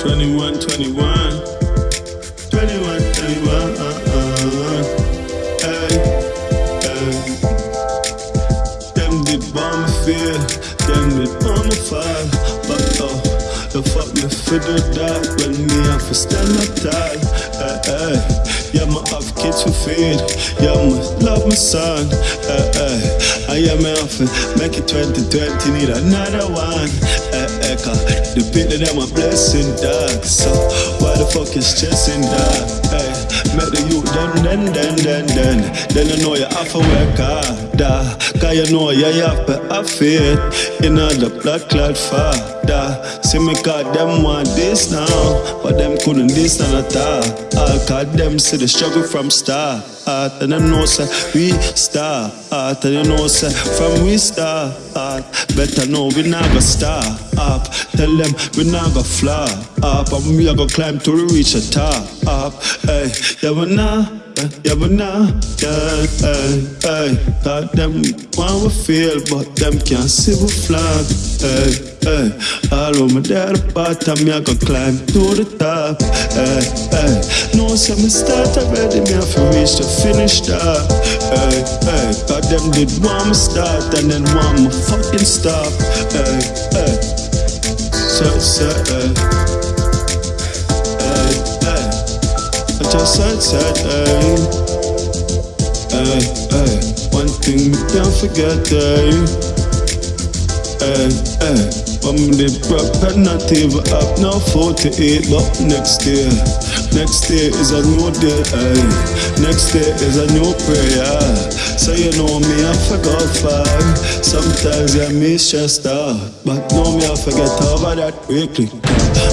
21, uh, uh, uh. Hey, hey. Them did bomb fear, them did on the fire. But oh, the fuck me for the dark, but me I for stand up tall. Hey, hey. Yeah, my have kids for feed. Yeah, my love my son. Hey, hey. I am my often, make it 2020, need another one. Cause the of them a blessing, dog. So why the fuck is stressing, dog? Hey, make the youth then, then, then, then, then. Then I know you have to work hard, dog. Cause you know yeah, you have to have faith in all the blood clot father. See me cause them want this now, but them couldn't this none at all. All cause them see the struggle from start. And them know say we start. And you know say from we start. Better know we not gonna up. Tell them we not gonna fly up. And we are gonna climb to reach the top. Up, hey, yeah, we not. Yeah, but now, yeah, hey, hey, God, them want we feel, but them can't see we flag. Hey, hey, all over there, the bottom, me I go climb to the top. Hey, hey, no, say me start already, me have to reach the finish top. Hey, hey, God, them did want me start and then want me fucking stop. Hey, hey, so, so, hey. I just said, said, hey, eh. eh, hey, eh. hey. One thing you can't forget, hey, hey, hey. When the proper up, no food to eat, but next day, next day is a new day, hey. Next day is a new prayer. So you know me, I forgot far. Sometimes I miss stressed out, but know me, I forget over that quickly.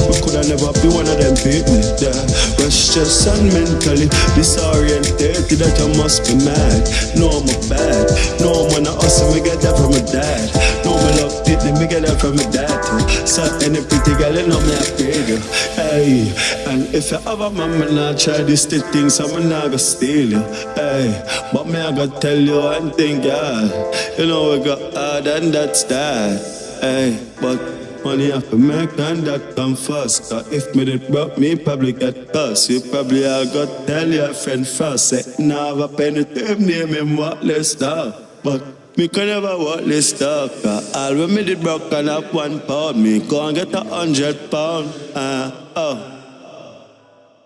We coulda never be one of them people yeah. Restless and mentally disoriented That I must be mad No, I'm a bad No, man, I hustle, me get that from my dad No, me love it, me get that from my dad too So any pretty girl, you know me I paid you Hey, and if you have a man, me not try this thing So me not gonna steal you Hey, but me I gotta tell you one thing, God You know we got hard and that's that Hey, but Money have to make and that come first. Cause if me did broke, me probably get cursed. You probably all got tell your friend first. Say, now have a penny to name him worthless dog. But me can never worthless dog. Cause all when me did broke and up one pound, me and get a hundred pound. Uh, oh.